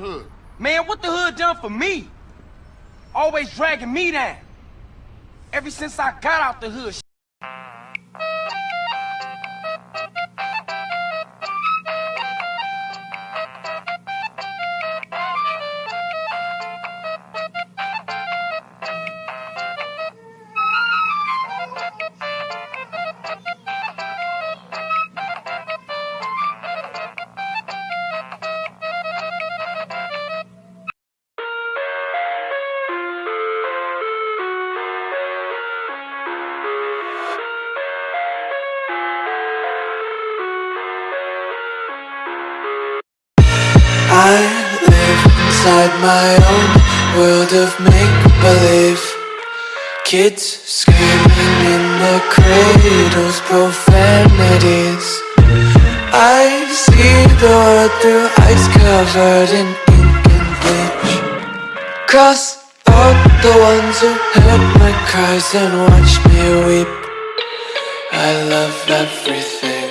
hood. Man, what the hood done for me? Always dragging me down. Ever since I got out the hood, I live inside my own world of make-believe. Kids screaming in the cradles, profanities. I see the world through eyes covered in ink and bleach. Cross out the ones who heard my cries and watched me weep. I love everything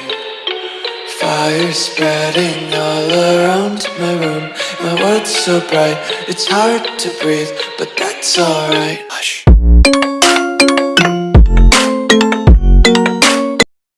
Fire spreading all around my room. My world's so bright, it's hard to breathe But that's alright. Hush